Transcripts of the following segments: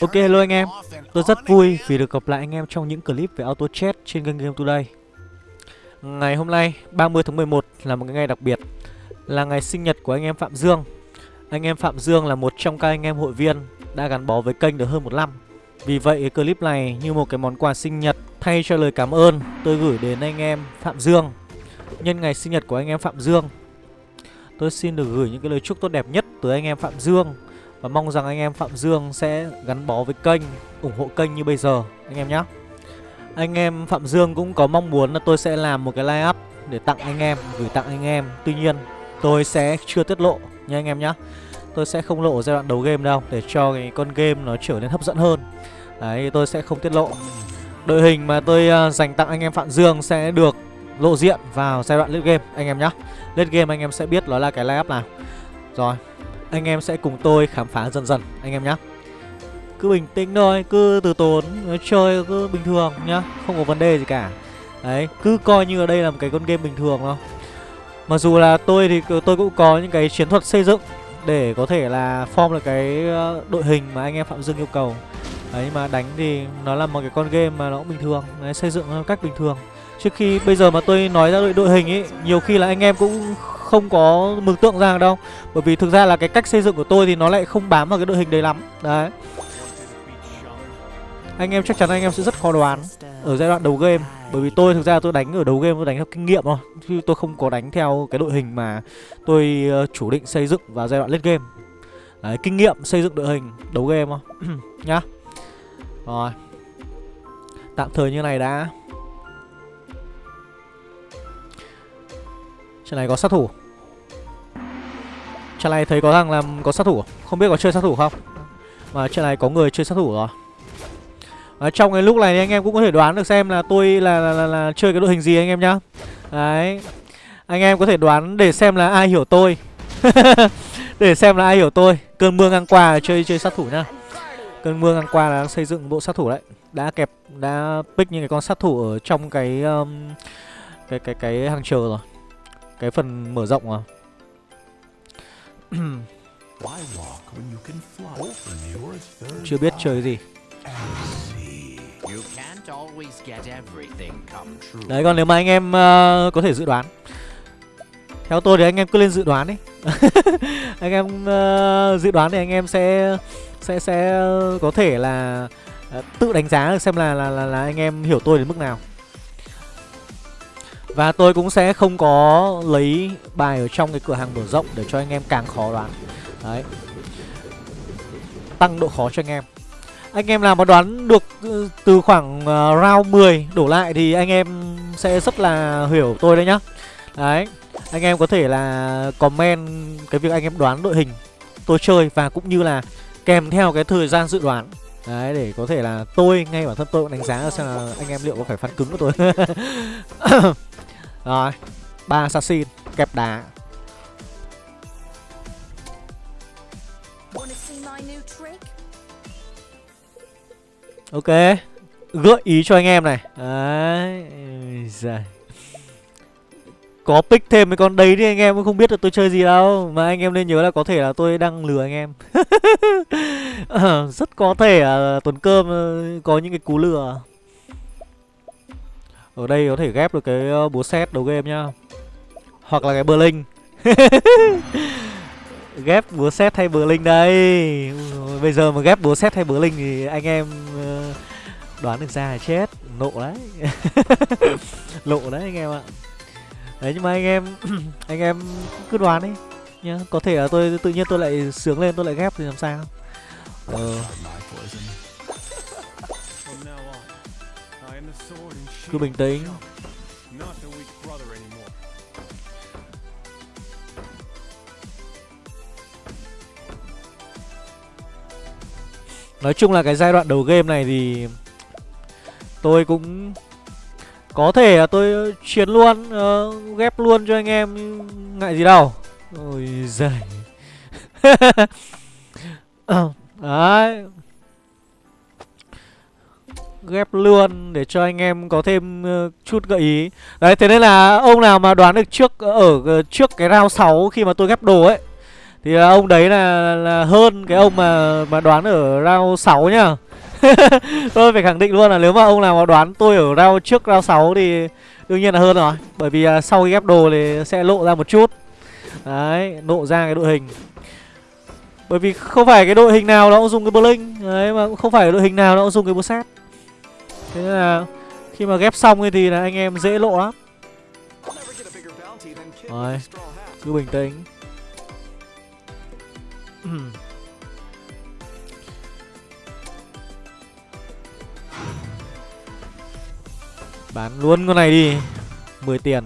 Ok hello anh em, tôi rất vui vì được gặp lại anh em trong những clip về auto chat trên kênh Game Today. Ngày hôm nay 30 tháng 11 là một cái ngày đặc biệt Là ngày sinh nhật của anh em Phạm Dương. Anh em Phạm Dương là một trong các anh em hội viên đã gắn bó với kênh được hơn một năm. Vì vậy cái clip này như một cái món quà sinh nhật thay cho lời cảm ơn tôi gửi đến anh em Phạm Dương. Nhân ngày sinh nhật của anh em Phạm Dương Tôi xin được gửi những cái lời chúc tốt đẹp nhất tới anh em Phạm Dương và mong rằng anh em Phạm Dương sẽ gắn bó với kênh ủng hộ kênh như bây giờ. Anh em nhé anh em Phạm Dương cũng có mong muốn là tôi sẽ làm một cái live up để tặng anh em gửi tặng anh em. Tuy nhiên tôi sẽ chưa tiết lộ nha anh em nhé tôi sẽ không lộ giai đoạn đầu game đâu để cho cái con game nó trở nên hấp dẫn hơn. Đấy tôi sẽ không tiết lộ. Đội hình mà tôi uh, dành tặng anh em Phạm Dương sẽ được lộ diện vào giai đoạn late game anh em nhé late game anh em sẽ biết nó là cái live up nào. Rồi anh em sẽ cùng tôi khám phá dần dần anh em nhé Cứ bình tĩnh thôi, cứ từ tốn, chơi cứ bình thường nhá Không có vấn đề gì cả. Đấy, cứ coi như ở đây là một cái con game bình thường thôi. Mặc dù là tôi thì tôi cũng có những cái chiến thuật xây dựng Để có thể là form được cái ờ, đội hình mà anh em Phạm Dương yêu cầu. Đấy mà đánh thì nó là một cái con game mà nó cũng bình thường Đấy, xây dựng cách bình thường. Trước khi bây giờ mà tôi nói ra đội, đội hình ấy Nhiều khi là anh em cũng không có mường tượng ra đâu. Bởi vì thực ra là cái cách xây dựng của tôi thì nó lại không bám vào cái đội hình đấy lắm. Đấy. Anh em chắc chắn anh em sẽ rất khó đoán Ở giai đoạn đầu game. Bởi vì tôi thực ra tôi đánh ở đầu game tôi đánh theo kinh nghiệm thôi. Chứ tôi không có đánh theo cái đội hình mà tôi ờ, chủ định xây dựng vào giai đoạn late game. Đấy, kinh nghiệm xây dựng đội hình đấu game thôi. Nhá. Rồi. Tạm thời như này đã. Trên này có sát thủ. Trận này thấy có thằng làm có sát thủ à? Không biết có chơi sát thủ không? Mà trận này có người chơi sát thủ rồi. À, Trong cái lúc này anh em cũng có thể đoán được xem là tôi là, là, là, là chơi cái đội hình gì anh em nhá. Đấy. Anh em có thể đoán để xem là ai hiểu tôi. Để xem là ai hiểu tôi. Cơn mưa ngang qua chơi chơi sát thủ nhá. Cơn mưa ngang qua là xây dựng bộ sát thủ đấy. Đã kẹp, đã pick những cái con sát thủ ở trong cái um, cái cái cái hàng chờ rồi. Cái phần mở rộng rồi chưa biết chơi gì. Đấy còn nếu mà anh em uh, có thể dự đoán. Theo tôi thì anh em cứ lên dự đoán đi. Anh em uh, dự đoán thì anh em sẽ sẽ sẽ có thể là uh, tự đánh giá được xem là, là là là anh em hiểu tôi đến mức nào và tôi cũng sẽ không có lấy bài ở trong cái cửa hàng mở rộng để cho anh em càng khó đoán. Đấy. Tăng độ khó cho anh em. Anh em nào mà đoán được ừ, từ khoảng ờ, round 10 đổ lại thì anh em sẽ rất là hiểu tôi đấy nhá. Đấy. Anh em có thể là comment cái việc anh em đoán đội hình tôi chơi và cũng như là kèm theo cái thời gian dự đoán. Đấy, để có thể là tôi ngay bản thân tôi cũng đánh giá xem là anh em liệu có phải phán cứng của tôi. Rồi ba assassin kẹp đá. Ok Gợi ý cho anh em này. Đấy Giời. Có pick thêm mấy con đấy thì anh em cũng không biết được tôi chơi gì đâu Mà anh em nên nhớ là có thể là tôi đang lừa anh em. Rất có thể là Tuần Cơm ờ, có những cái cú lừa ở đây có thể ghép được cái ờ, búa xét đầu game nhá. Hoặc là cái bờ linh Ghép búa xét hay bờ linh đây Bây giờ mà ghép búa xét hay bờ linh thì anh em ờ, đoán được ra là chết. Nộ đấy. Lộ đấy anh em ạ. Đấy, nhưng mà anh em Anh em cứ đoán đi nhá. Có thể là tôi tự nhiên tôi lại sướng lên, tôi lại ghép thì làm sao? Ờ. Cứ bình tĩnh. Nói chung là cái giai đoạn đầu game này thì Tôi cũng Có thể là tôi chiến luôn uh, Ghép luôn cho anh em Ngại gì đâu. Ôi giời. Ờ, đấy ghép luôn để cho anh em có thêm uh, chút gợi ý. Đấy thế nên là ông nào mà đoán được trước ờ, ở ờ, trước cái round 6 khi mà tôi ghép đồ ấy Thì ông đấy là, là hơn cái ông mà mà đoán ở round 6 nhá. Tôi phải khẳng định luôn là nếu mà ông nào mà đoán tôi ở round trước round 6 thì đương nhiên là hơn rồi Bởi vì uh, sau khi ghép đồ thì sẽ lộ ra một chút. Đấy, lộ ra cái đội hình. Bởi vì không phải cái đội hình nào nó cũng dùng cái Blink Đấy, mà cũng không phải đội hình nào nó cũng dùng cái set Thế nên là khi mà ghép xong thì là anh em dễ lộ lắm. Rồi, cứ bình tĩnh. Bán luôn con này đi 10 tiền.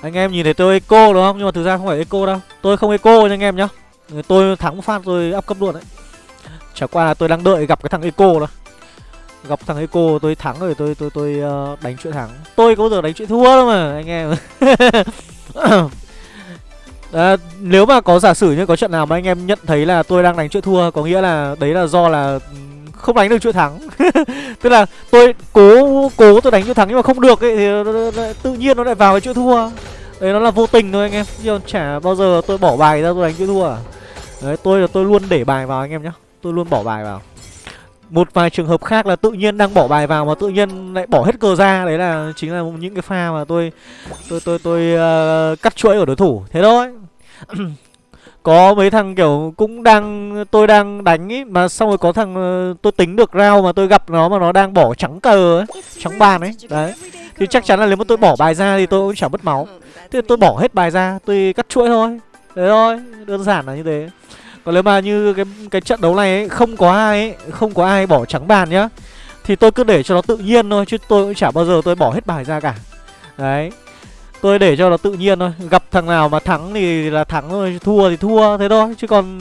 Anh em nhìn thấy tôi eco đúng không? Nhưng mà thực ra không phải eco đâu. Tôi không eco nha anh em nhá. Tôi thắng phát tôi up cấp luôn đấy. Chả qua là tôi đang đợi gặp cái thằng eco đó Gặp thằng eco tôi thắng rồi tôi tôi tôi uh, đánh chuyện thắng Tôi có bao giờ đánh chuyện thua đâu mà anh em. À, Nếu mà có giả sử như có trận nào mà anh em nhận thấy là tôi đang đánh chuyện thua Có nghĩa là đấy là do là ừ, không đánh được chuỗi thắng. Tức là tôi cố cố tôi đánh chuỗi thắng nhưng mà không được ấy thì tự nhiên nó lại vào cái chuỗi thua. Đấy nó là vô tình thôi anh em. Chứ chả bao giờ tôi bỏ bài ra tôi đánh chuỗi thua. Đấy tôi là tôi luôn để bài vào anh em nhá. Tôi luôn bỏ bài vào một vài trường hợp khác là tự nhiên đang bỏ bài vào mà tự nhiên lại bỏ hết cờ ra. Đấy là chính là những cái pha mà tôi tôi tôi tôi uh, cắt chuỗi ở đối thủ. Thế thôi. Có mấy thằng kiểu cũng đang tôi đang đánh ý mà xong rồi có thằng uh, tôi tính được rao mà tôi gặp nó mà nó đang bỏ trắng cờ ấy trắng bàn ấy. Đấy. Thì chắc chắn là nếu mà tôi bỏ bài ra thì tôi cũng chẳng mất máu. Thế tôi bỏ hết bài ra tôi cắt chuỗi thôi. Thế thôi. Đơn giản là như thế còn nếu mà như cái cái trận đấu này ấy, không có ai ấy, không có ai bỏ trắng bàn nhá thì tôi cứ để cho nó tự nhiên thôi chứ tôi cũng chả bao giờ tôi bỏ hết bài ra cả. Đấy Tôi để cho nó tự nhiên thôi Gặp thằng nào mà thắng thì là thắng thôi Thua thì thua thế thôi Chứ còn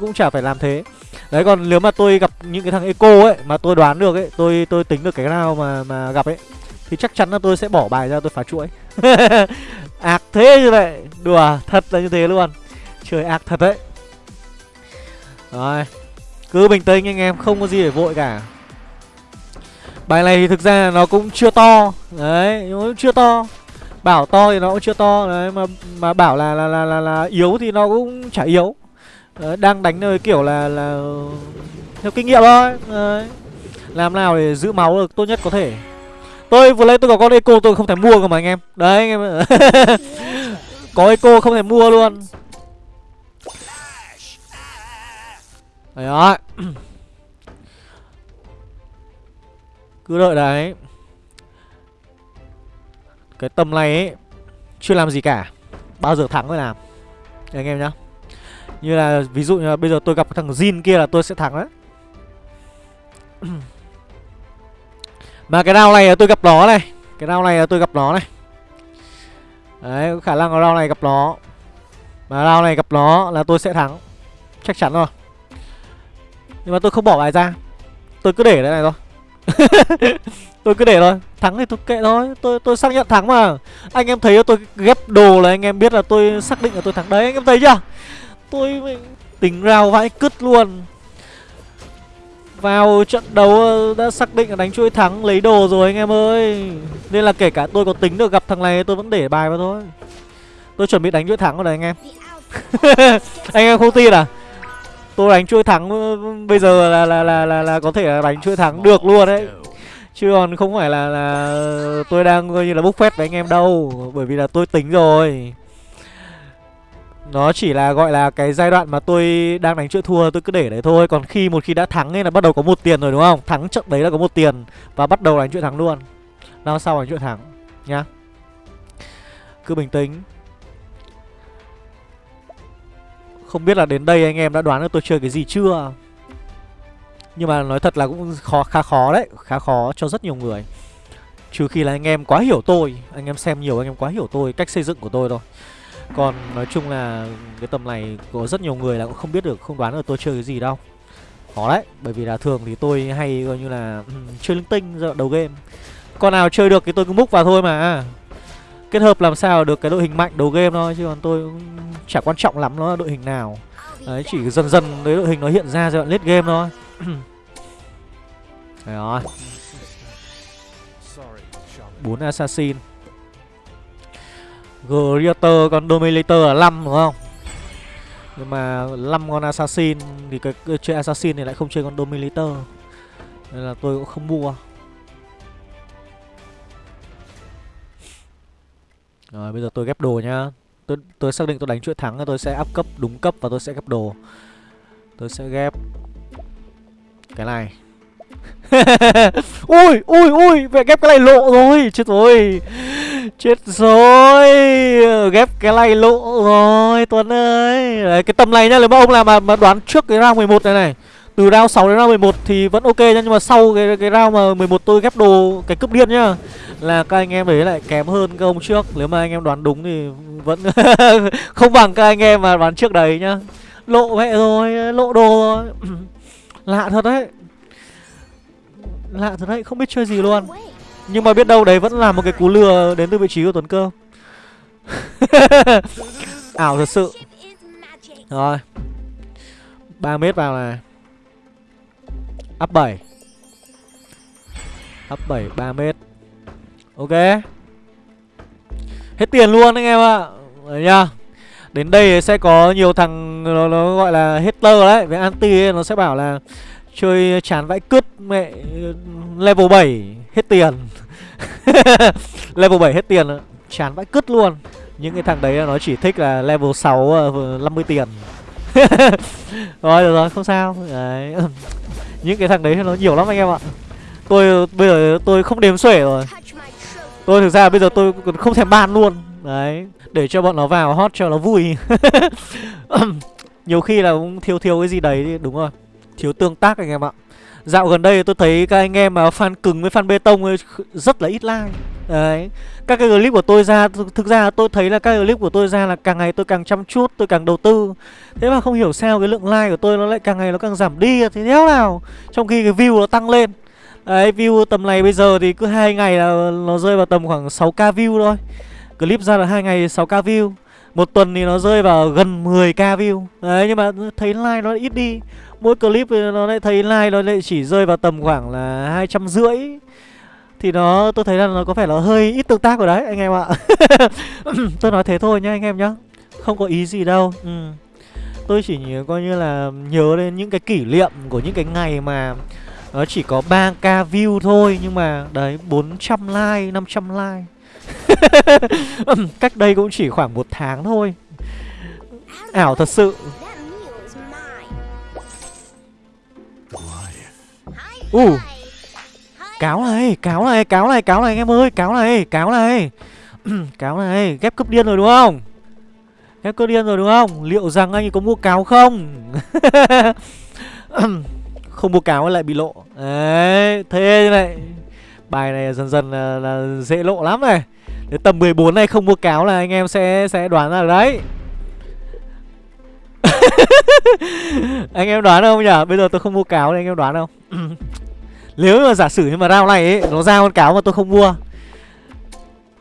cũng chả phải làm thế. Đấy còn nếu mà tôi gặp những cái thằng eco ấy Mà tôi đoán được ấy Tôi tôi tính được cái nào mà mà gặp ấy Thì chắc chắn là tôi sẽ bỏ bài ra tôi phá chuỗi. Ác thế như vậy Đùa thật là như thế luôn. Trời ác thật đấy. Rồi Cứ bình tĩnh anh em Không có gì để vội cả. Bài này thì thực ra nó cũng chưa to. Đấy nó cũng chưa to. Bảo to thì nó cũng chưa to. Đấy mà mà bảo là là là là, là yếu thì nó cũng chả yếu. Đấy, đang đánh nơi kiểu là là theo kinh nghiệm thôi. Đấy. làm nào để giữ máu được tốt nhất có thể. Tôi vừa lấy tôi có con eco tôi không thể mua cơ mà anh em. Đấy anh em có eco không thể mua luôn. Đấy đó cứ đợi đấy. Cái tầm này ấy Chưa làm gì cả. Bao giờ thắng mới làm. Đấy, anh em nhá. Như là ví dụ như là bây giờ tôi gặp thằng Jin kia là tôi sẽ thắng đấy. Mà cái round này là tôi gặp nó này. Cái round này là tôi gặp nó này. Đấy khả năng là round này gặp nó. Mà round này gặp nó là tôi sẽ thắng. Chắc chắn rồi. Nhưng mà tôi không bỏ bài ra. Tôi cứ để đây này thôi. Tôi cứ để thôi. Thắng thì tôi kệ thôi. Tôi tôi xác nhận thắng mà. Anh em thấy tôi ghép đồ là anh em biết là tôi xác định là tôi thắng đấy. Anh em thấy chưa? Tôi tính rào vãi cứt luôn. Vào trận đấu đã xác định là đánh chuỗi thắng, lấy đồ rồi anh em ơi. Nên là kể cả tôi có tính được gặp thằng này, tôi vẫn để bài vào thôi. Tôi chuẩn bị đánh chuỗi thắng rồi đấy anh em. Anh em không tin à? Tôi đánh chuỗi thắng ừ, bây giờ là là là là, là có thể đánh chuỗi thắng được luôn đấy. Chứ còn không phải là là tôi đang coi như là bốc phét với anh em đâu Bởi vì là tôi tính rồi. Nó chỉ là gọi là cái giai đoạn mà tôi đang đánh chuỗi thua tôi cứ để đấy thôi. Còn khi một khi đã thắng ấy là bắt đầu có một tiền rồi đúng không? Thắng trận đấy là có một tiền Và bắt đầu đánh chuỗi thắng luôn. Nào sau đánh chuỗi thắng Nhá. Cứ bình tĩnh. Không biết là đến đây anh em đã đoán được tôi chơi cái gì chưa? Nhưng mà nói thật là cũng khó khá khó đấy Khá khó cho rất nhiều người. Trừ khi là anh em quá hiểu tôi Anh em xem nhiều anh em quá hiểu tôi Cách xây dựng của tôi thôi. Còn nói chung là cái tầm này có rất nhiều người là cũng không biết được Không đoán được tôi chơi cái gì đâu. Khó đấy Bởi vì là thường thì tôi hay coi như là um, Chơi linh tinh đầu game. Con nào chơi được thì tôi cứ múc vào thôi mà. Kết hợp làm sao được cái đội hình mạnh đầu game thôi Chứ còn tôi cũng chả quan trọng lắm nó là đội hình nào. Đấy chỉ dần dần đấy đội hình nó hiện ra giai đoạn late game thôi. Đấy rồi. Bốn assassin. Greater còn Dominator là 5 đúng không? Nhưng mà 5 con assassin Thì cái, cái chơi assassin thì lại không chơi con dominator. Nên là tôi cũng không mua. Rồi bây giờ tôi ghép đồ nhá. Tôi, tôi xác định tôi đánh chuỗi thắng Tôi sẽ áp cấp đúng cấp và tôi sẽ ghép đồ. Tôi sẽ ghép Cái này. Ui ui ui vậy ghép cái này lộ rồi Chết rồi. Chết rồi Ghép cái này lộ rồi Tuấn ơi. Đấy, Cái tầm này nhá Nếu mà ông làm mà, mà đoán trước cái round 11 này này từ round 6 đến round 11 thì vẫn ok nhá, Nhưng mà sau cái cái round mà 11 tôi ghép đồ Cái cướp điên nhá, Là các anh em đấy lại kém hơn các ông trước. Nếu mà anh em đoán đúng thì vẫn Không bằng các anh em mà đoán trước đấy nhá. Lộ mẹ rồi, Lộ đồ rồi. Lạ thật đấy. Lạ thật đấy, Không biết chơi gì luôn. Nhưng mà biết đâu đấy vẫn là một cái cú lừa đến từ vị trí của Tuấn Cơ. Ảo thật sự. Rồi. 3 mét vào này. Up 7 Up 7 3 mét. Ok. Hết tiền luôn anh em ạ. Đấy nhá. Đến đây sẽ có nhiều thằng nó, nó gọi là hater đấy. Với anti ấy, nó sẽ bảo là Chơi chán vãi cứt mẹ Level 7 hết tiền. Level 7 hết tiền Chán vãi cứt luôn. Những cái thằng đấy nó chỉ thích là level 6 50 ờ, tiền. Rồi được rồi không sao. Đấy. Những cái thằng đấy nó nhiều lắm anh em ạ. Tôi, bây giờ tôi không đếm xuể rồi. Tôi thực ra bây giờ tôi còn không thèm ban luôn. Đấy, Để cho bọn nó vào hot cho nó vui. Nhiều khi là cũng thiếu thiếu cái gì đấy đúng rồi. Thiếu tương tác anh em ạ. Dạo gần đây tôi thấy các anh em mà fan cứng với fan bê tông ấy, rất là ít like. Đấy. Các cái clip của tôi ra, Thực ra tôi thấy là các clip của tôi ra là càng ngày tôi càng chăm chút, Tôi càng đầu tư. Thế mà không hiểu sao cái lượng like của tôi nó lại càng ngày nó càng giảm đi, Thế thế nào? Trong khi cái view nó tăng lên. Đấy, view tầm này bây giờ thì cứ hai ngày là nó rơi vào tầm khoảng 6k view thôi. Clip ra là hai ngày 6k view. Một tuần thì nó rơi vào gần 10k view. Đấy, nhưng mà thấy like nó ít đi. Mỗi clip nó lại thấy like nó lại chỉ rơi vào tầm khoảng là hai trăm rưỡi. Thì nó tôi thấy là nó có phải là hơi ít tương tác rồi đấy anh em ạ. Tôi nói thế thôi nhá anh em nhá. Không có ý gì đâu. Ừ. Tôi chỉ nhớ coi như là nhớ đến những cái kỷ niệm của những cái ngày mà Nó chỉ có 3k view thôi Nhưng mà đấy 400 like, 500 like. Cách đây cũng chỉ khoảng một tháng thôi. Ảo thật sự. U uh. Cáo này, cáo này, cáo này, cáo này anh em ơi Cáo này, cáo này. Cáo này, ghép cấp điên rồi đúng không? Ghép cấp điên rồi đúng không? Liệu rằng anh có mua cáo không? Không mua cáo lại bị lộ. Đấy, thế này. Bài này dần dần là, là dễ lộ lắm này. Đến tầm 14 này không mua cáo là anh em sẽ sẽ đoán ra đấy. Anh em đoán không nhỉ? Bây giờ tôi không mua cáo thì anh em đoán không? Nếu mà giả sử như mà round này ấy Nó ra con cáo mà tôi không mua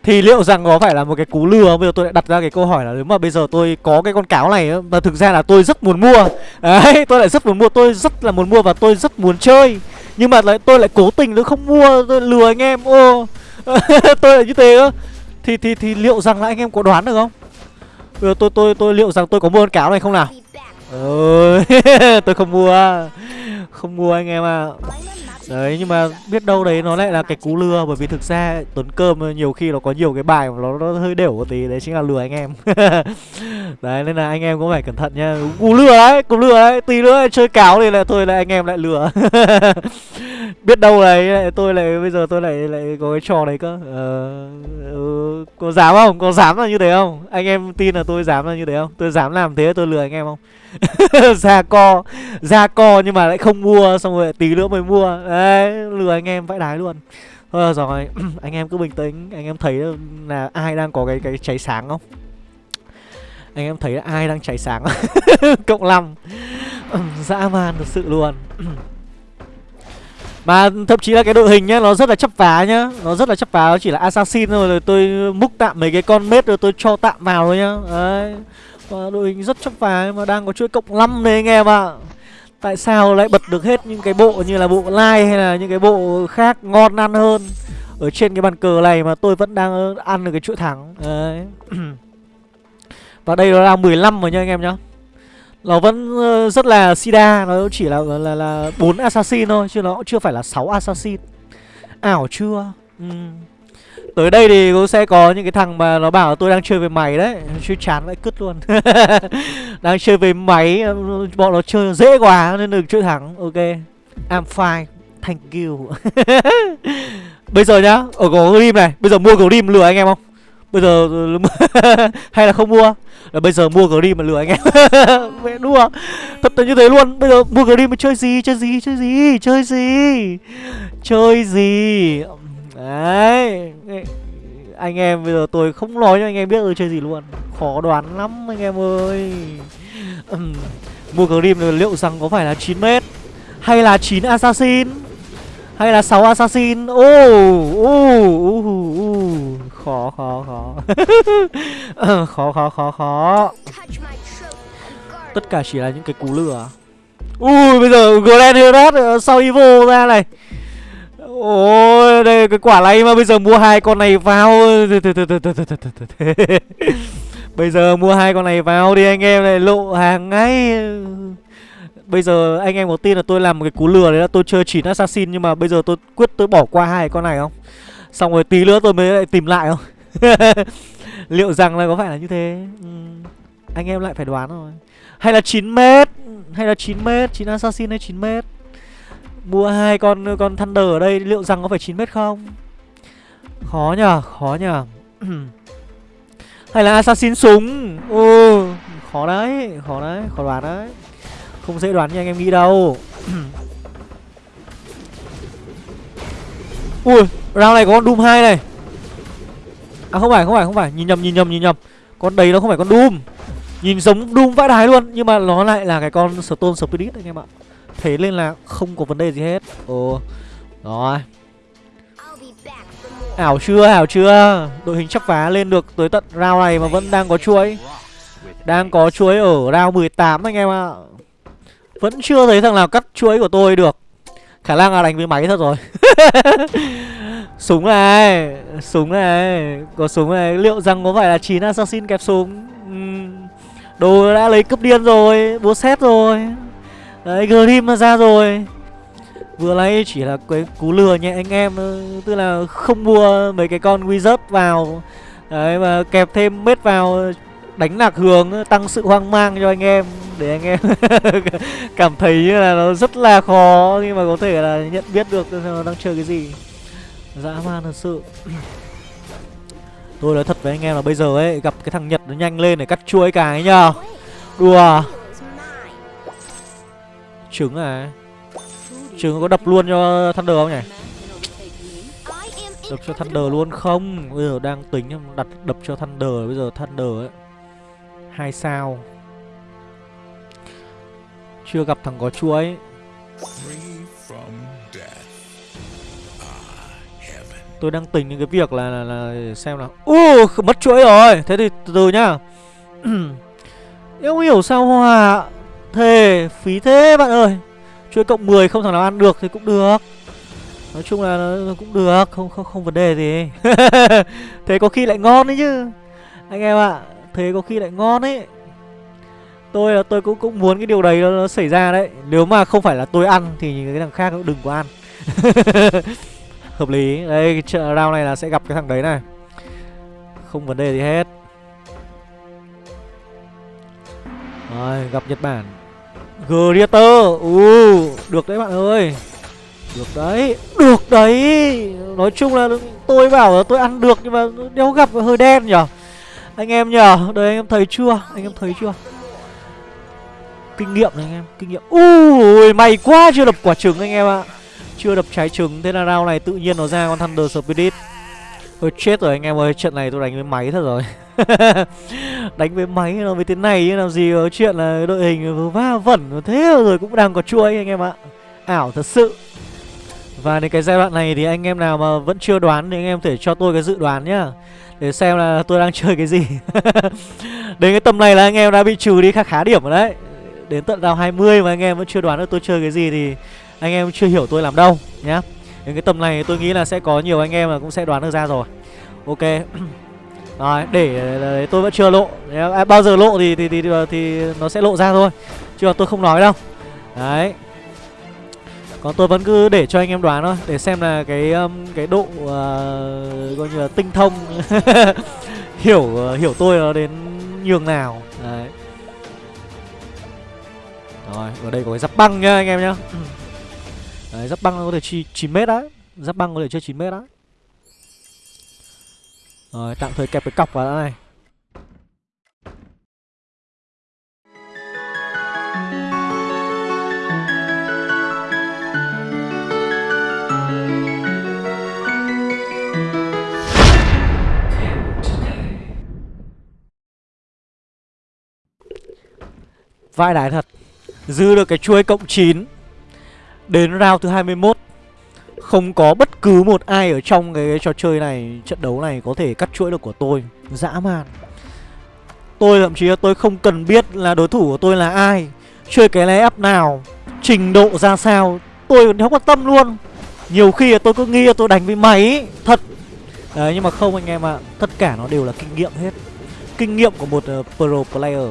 Thì liệu rằng có phải là một cái cú lừa Bây giờ tôi lại đặt ra cái câu hỏi là Nếu mà bây giờ tôi có cái con cáo này Mà thực ra là tôi rất muốn mua. Đấy tôi lại rất muốn mua Tôi rất là muốn mua và tôi rất muốn chơi. Nhưng mà lại tôi lại cố tình tôi không mua Tôi lừa anh em. Ô Tôi lại như thế á thì, thì, thì liệu rằng là anh em có đoán được không? Bây giờ tôi tôi tôi liệu rằng tôi có mua con cáo này không nào? Ừ, tôi không mua. Không mua anh em à Đấy nhưng mà biết đâu đấy nó lại là cái cú lừa Bởi vì thực ra Tuấn Cơm nhiều khi nó có nhiều cái bài mà nó, nó hơi đều một tí Đấy chính là lừa anh em Đấy nên là anh em cũng phải cẩn thận nha Cú lừa đấy, cú lừa đấy Tí nữa chơi cáo thì lại thôi lại anh em lại lừa Biết đâu đấy tôi lại bây giờ tôi lại lại có cái trò đấy cơ ờ, ừ, Có dám không? Có dám là như thế không? Anh em tin là tôi dám là như thế không? Tôi dám làm thế tôi lừa anh em không? ra co Ra co nhưng mà lại không mua, Xong rồi tí nữa mới mua. Đấy, lừa anh em vãi đái luôn. Thôi rồi, anh em cứ bình tĩnh. Anh em thấy là ai đang có cái cái cháy sáng không? Anh em thấy là ai đang cháy sáng? Cộng năm Dã man thật sự luôn. Mà thậm chí là cái đội hình nhá, Nó rất là chấp phá nhá. Nó rất là chấp phá Nó chỉ là assassin thôi. Rồi tôi múc tạm mấy cái con mết rồi tôi cho tạm vào thôi nhá. Đấy. Và đội hình rất chấp phá Mà đang có chuỗi cộng 5 đấy anh em ạ. à. Tại sao lại bật được hết những cái bộ như là bộ like hay là những cái bộ khác ngon ăn hơn Ở trên cái bàn cờ này mà tôi vẫn đang ăn được cái chuỗi thắng? Đấy. Và đây nó là 15 rồi nha anh em nhá. Nó vẫn ờ, rất là sida Nó chỉ là là là bốn assassin thôi, Chứ nó cũng chưa phải là 6 assassin. Ảo chưa? Ừ. Tới đây thì cũng sẽ có những cái thằng mà nó bảo tôi đang chơi với mày đấy. Chơi chán lại cứt luôn. Đang chơi với máy Bọn nó chơi dễ quá nên đừng chơi thẳng, Ok. I'm fine. Thank you. Bây giờ nhá Ở có Grim này. Bây giờ mua Grim lừa anh em không? Bây giờ Hay là không mua? Là Bây giờ mua Grim mà lừa anh em. Mẹ đùa Thật là như thế luôn. Bây giờ mua Grim mà chơi gì? Chơi gì? Chơi gì? Chơi gì? Chơi gì? Đấy. Anh em bây giờ tôi không nói cho anh em biết tôi chơi gì luôn. Khó đoán lắm, anh em ơi. Uhm. Mua Grim liệu rằng có phải là 9m Hay là 9 Assassin, hay là 6 assassin? Ô ô ô khó khó khó. Khó khó khó khó. Tất cả chỉ là những cái cú lửa ui, bây giờ Grand Herat ờ, sau Evo ra này? Ôi, đây, cái quả này mà bây giờ mua hai con này vào. Bây giờ mua hai con này vào đi anh em này, lộ hàng ngay. Bây giờ anh em có tin là tôi làm một cái cú lừa đấy là tôi chơi chỉ assassin, Nhưng mà bây giờ tôi quyết tôi bỏ qua hai con này không? Xong rồi tí nữa tôi mới lại tìm lại không? Liệu rằng là có phải là như thế? Ừ. Anh em lại phải đoán rồi Hay là 9 mét? Hay là 9 mét? 9 assassin hay 9 mét? Mua hai con con Thunder ở đây, Liệu rằng có phải 9 mét không? Khó nhờ Khó nhờ. Hay là assassin súng? Ừ Khó đấy Khó đấy, Khó đoán đấy. Không dễ đoán như anh em nghĩ đâu. Ui, Round này có con Doom 2 này. À không phải không phải không phải. Nhìn nhầm nhìn nhầm nhìn nhầm. Con đấy nó không phải con Doom. Nhìn giống Doom vãi đái luôn, Nhưng mà nó lại là cái con Stone Spirit, anh em ạ. Thế nên là không có vấn đề gì hết. Ồ Rồi. Ảo chưa ảo chưa? Đội hình chấp phá lên được tới tận round này mà vẫn đang có chuỗi. Đang có chuỗi ở round 18 anh em ạ. Vẫn chưa thấy thằng nào cắt chuỗi của tôi được. Khả năng là đánh với máy thật rồi. Súng này Súng này. Có súng này. Liệu rằng có phải là 9 assassin kẹp súng. Đồ đã lấy cấp điên rồi Búa xét rồi Đấy, Grim nó ra rồi. Vừa nãy chỉ là cái cú lừa nhẹ anh em ờ, Tức là không mua mấy cái con wizard vào. Đấy, mà kẹp thêm mết vào, đánh lạc hướng, tăng sự hoang mang cho anh em, để anh em cảm thấy như là nó rất là khó, nhưng mà có thể là nhận biết được nó đang chơi cái gì. Dã man thật sự. Tôi nói thật với anh em là bây giờ ấy, gặp cái thằng nhật nó nhanh lên để cắt chuối cái nhá đùa trứng à? Trứng có đập luôn cho thunder không nhỉ? Đập cho thunder luôn không? Bây giờ đang tính đặt đập cho thunder bây giờ thunder ấy hai sao. Chưa gặp thằng có chuối Tôi đang tính những cái việc là, là, là xem nào. Uh, mất chuỗi rồi. Thế thì từ từ nhá. Em không hiểu sao hòa Thề phí thế bạn ơi. Chuỗi cộng 10 không thằng nào ăn được thì cũng được. Nói chung là nó cũng được Không không không vấn đề gì. Thế có khi lại ngon đấy chứ. Anh em ạ thế có khi lại ngon ấy. Tôi là tôi cũng cũng muốn cái điều đấy nó, nó xảy ra đấy. Nếu mà không phải là tôi ăn thì cái thằng khác cũng đừng có ăn. Hợp lý. Đây round này là sẽ gặp cái thằng đấy này. Không vấn đề gì hết. Rồi, gặp nhật bản. Greater u được đấy bạn ơi. Được đấy được đấy. Nói chung là tôi bảo là tôi ăn được nhưng mà đéo gặp hơi đen nhở. Anh em nhở, Đây anh em thấy chưa? Anh em thấy chưa? Kinh nghiệm này anh em, Kinh nghiệm. Ui may quá, chưa đập quả trứng anh em ạ. Chưa đập trái trứng, Thế là round này tự nhiên nó ra con Thunder Spirit. Thôi chết rồi anh em ơi, Trận này tôi đánh với máy thật rồi. Đánh với máy, nó với thế này Làm gì có chuyện là đội hình va vẩn Thế rồi cũng đang có chuỗi anh em ạ. Ảo thật sự. Và đến cái giai đoạn này thì anh em nào mà vẫn chưa đoán Thì anh em thể cho tôi cái dự đoán nhá, để xem là tôi đang chơi cái gì. Đến cái tầm này là anh em đã bị trừ đi khá khá điểm rồi đấy. Đến tận đào 20 mà anh em vẫn chưa đoán được tôi chơi cái gì Thì anh em chưa hiểu tôi làm đâu nhá. Đến cái tầm này tôi nghĩ là sẽ có nhiều anh em là cũng sẽ đoán được ra rồi. Ok. Rồi, để, để tôi vẫn chưa lộ. À, Bao giờ lộ thì, thì, thì, thì, thì nó sẽ lộ ra thôi. Chứ tôi không nói đâu. Đấy. Còn tôi vẫn cứ để cho anh em đoán thôi Để xem là cái um, cái độ uh, Coi như là tinh thông Hiểu uh, hiểu tôi nó đến nhường nào. Đấy. Rồi, ở đây có cái giáp băng nhá anh em nhá. Đấy, giáp băng có thể chi 9 mét đấy. Giáp băng có thể chơi 9 mét đấy. Rồi, tạm thời kẹp cái cọc vào đã này. Vai đái thật. Dư được cái chuối cộng 9 Đến round thứ 21 Không có bất cứ một ai ở trong cái, cái trò chơi này Trận đấu này có thể cắt chuỗi được của tôi. Dã man. Tôi thậm chí là tôi không cần biết là đối thủ của tôi là ai Chơi cái lay up nào Trình độ ra sao Tôi còn không quan tâm luôn. Nhiều khi tôi cứ nghĩ là tôi đánh với máy Thật. Đấy nhưng mà không anh em ạ à. Tất cả nó đều là kinh nghiệm hết. Kinh nghiệm của một uh, pro player.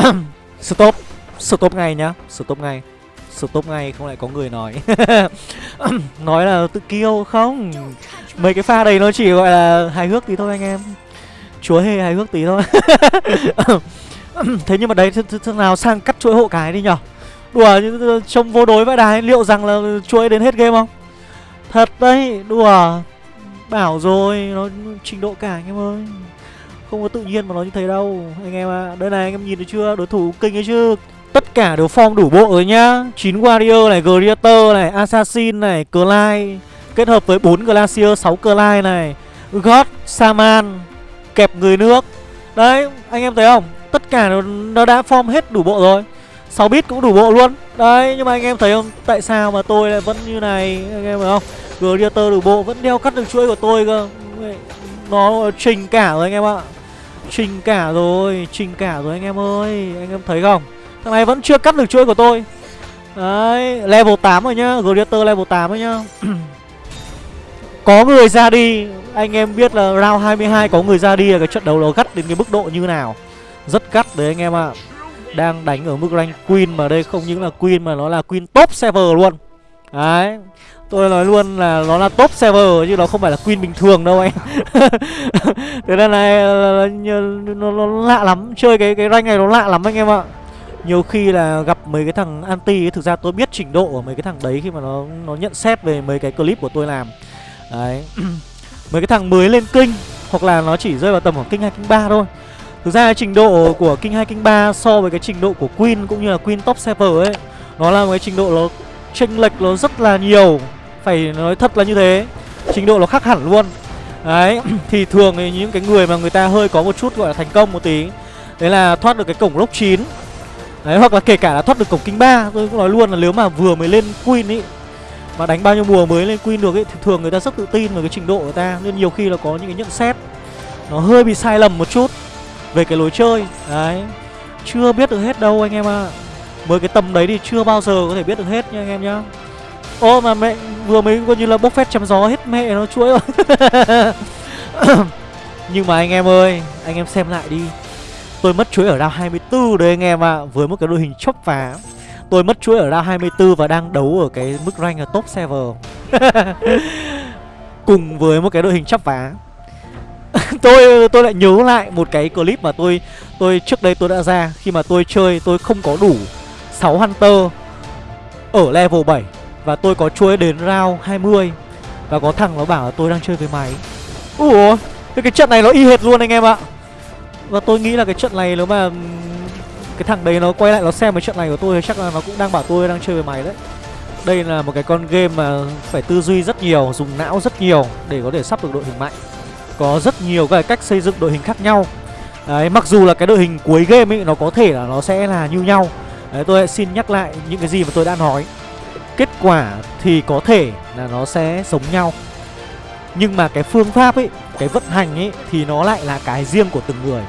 Stop. Stop ngay nhá. Stop ngay. Stop ngay, không lại có người nói. Nói là tự kiêu không? Mấy cái pha đấy nó chỉ gọi là hài hước tí thôi anh em. Chúa hề hài hước tí thôi. Thế nhưng mà đấy thế nào sang cắt chuỗi hộ cái đi nhở? Đùa trông vô đối vậy đài Liệu rằng là chuỗi đến hết game không? Thật đấy, đùa. Bảo rồi, Nó trình độ cả anh em ơi. Không có tự nhiên mà nó như thế đâu, Anh em ạ. À. Đây này, anh em nhìn được chưa? Đối thủ kinh ấy chứ. Tất cả đều form đủ bộ rồi nhá. 9 Warrior này, Greater này, Assassin này, Clyde Kết hợp với 4 Glacier, 6 Clyde này. God, Saman Kẹp người nước. Đấy, anh em thấy không? Tất cả nó, nó đã form hết đủ bộ rồi. 6 bit cũng đủ bộ luôn. Đấy, nhưng mà anh em thấy không? Tại sao mà tôi lại vẫn như này? Anh em thấy không? Greater đủ bộ vẫn đeo cắt được chuỗi của tôi cơ. Nó trình cả rồi anh em ạ. Trình cả rồi Trình cả rồi anh em ơi. Anh em thấy không? Thằng này vẫn chưa cắt được chuỗi của tôi. Đấy Level 8 rồi nhá Gladiator level 8 rồi nhá. Có người ra đi. Anh em biết là round 22 có người ra đi là cái trận đấu nó gắt đến cái mức độ như nào. Rất gắt đấy anh em ạ. À. Đang đánh ở mức rank Queen mà đây không những là Queen mà nó là Queen top server luôn. Đấy Tôi nói luôn là nó là top server chứ nó không phải là Queen bình thường đâu anh. Thế nên này nó, nó, nó lạ lắm. Chơi cái cái rank này nó lạ lắm anh em ạ nhiều khi là gặp mấy cái thằng anti ấy, Thực ra tôi biết trình độ của mấy cái thằng đấy Khi mà nó nó nhận xét về mấy cái clip của tôi làm. Đấy. Mấy cái thằng mới lên kinh Hoặc là nó chỉ rơi vào tầm khoảng kinh hai kinh ba thôi. Thực ra trình độ của kinh hai kinh ba So với cái trình độ của Queen cũng như là Queen top server ấy Nó là một cái trình độ nó chênh lệch nó rất là nhiều. Phải nói thật là như thế. Trình độ nó khác hẳn luôn. Đấy. Thì thường thì những cái người mà người ta hơi có một chút gọi là thành công một tí Đấy là thoát được cái cổng lốc 9 Đấy, hoặc là kể cả là thoát được cổng kinh 3 Tôi cũng nói luôn là nếu mà vừa mới lên Queen ý, Mà đánh bao nhiêu mùa mới lên Queen được ấy Thì thường người ta rất tự tin về cái trình độ của ta, Nên nhiều khi là có những cái nhận xét Nó hơi bị sai lầm một chút Về cái lối chơi. Đấy, Chưa biết được hết đâu anh em ạ. À. Mới cái tầm đấy thì chưa bao giờ có thể biết được hết nha anh em nhá. Ô, mà mẹ, vừa mới coi như là bốc phét chém gió hết mẹ nó, chuỗi rồi. Nhưng mà anh em ơi, Anh em xem lại đi. Tôi mất chuỗi ở round 24 đấy anh em ạ à. Với một cái đội hình chốc phá Tôi mất chuỗi ở round 24 và đang đấu ở cái mức rank ở top server Cùng với một cái đội hình chắp vá tôi tôi lại nhớ lại một cái clip mà tôi tôi trước đây tôi đã ra khi mà tôi chơi tôi không có đủ 6 hunter ở level 7 và tôi có chuối đến round 20 và có thằng nó bảo là tôi đang chơi với máy. Ủa, cái trận này nó y hệt luôn anh em ạ. Và tôi nghĩ là cái trận này nếu mà Cái thằng đấy nó quay lại nó xem cái trận này của tôi Chắc là nó cũng đang bảo tôi đang chơi với mày đấy. Đây là một cái con game mà phải tư duy rất nhiều Dùng não rất nhiều để có thể sắp được đội hình mạnh. Có rất nhiều cái cách xây dựng đội hình khác nhau. Đấy, mặc dù là cái đội hình cuối game ấy nó có thể là nó sẽ là như nhau. Đấy, tôi xin nhắc lại những cái gì mà tôi đã nói. Kết quả thì có thể là nó sẽ giống nhau. Nhưng mà cái phương pháp ấy Cái vận hành ấy Thì nó lại là cái riêng của từng người.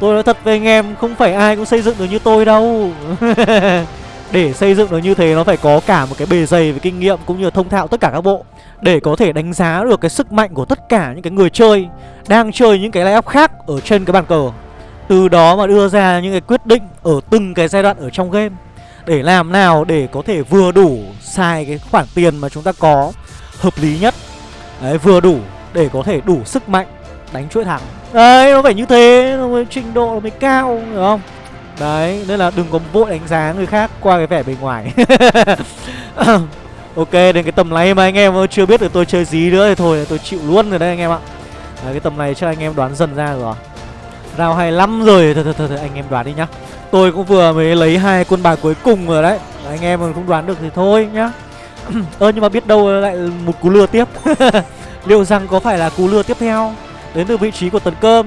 Tôi nói thật với anh em, Không phải ai cũng xây dựng được như tôi đâu. Để xây dựng được như thế, Nó phải có cả một cái bề dày về kinh nghiệm Cũng như là thông thạo tất cả các bộ. Để có thể đánh giá được cái sức mạnh của tất cả những cái người chơi, đang chơi những cái layout khác ở trên cái bàn cờ. Từ đó mà đưa ra những cái quyết định ở từng cái giai đoạn ở trong game. Để làm nào để có thể vừa đủ xài cái khoản tiền mà chúng ta có hợp lý nhất. Đấy, vừa đủ để có thể đủ sức mạnh đánh chuỗi thẳng đấy nó phải như thế nó mới trình độ nó mới cao hiểu không? Đấy nên là đừng có vội đánh giá người khác qua cái vẻ bề ngoài. Ok đến cái tầm này mà anh em chưa biết được tôi chơi gì nữa thì thôi tôi chịu luôn rồi đấy anh em ạ. Đấy, cái tầm này chắc anh em đoán dần ra rồi. Round 25 rồi thôi, thôi, thôi, thôi anh em đoán đi nhá. Tôi cũng vừa mới lấy hai quân bài cuối cùng rồi đấy Anh em mà không đoán được thì thôi nhá. Ơ nhưng mà biết đâu lại một cú lừa tiếp. Liệu rằng có phải là cú lừa tiếp theo? Đến từ vị trí của Tuấn Cơm.